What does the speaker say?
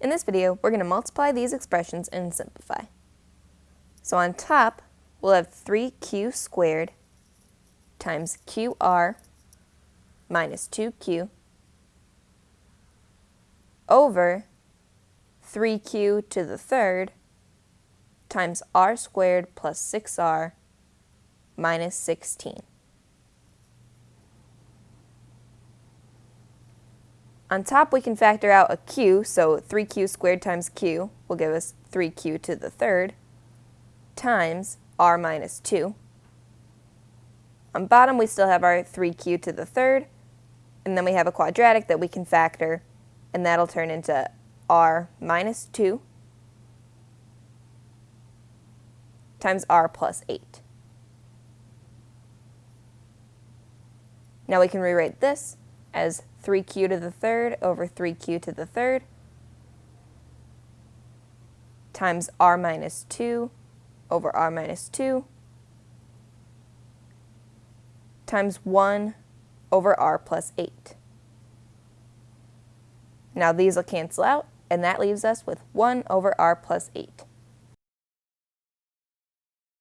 In this video, we're going to multiply these expressions and simplify. So on top, we'll have 3q squared times qr minus 2q over 3q to the third times r squared plus 6r minus 16. On top, we can factor out a q, so 3q squared times q will give us 3q to the third, times r minus 2. On bottom, we still have our 3q to the third, and then we have a quadratic that we can factor, and that'll turn into r minus 2 times r plus 8. Now we can rewrite this as 3q to the third over 3q to the third times r minus 2 over r minus 2 times 1 over r plus 8. Now these will cancel out, and that leaves us with 1 over r plus 8.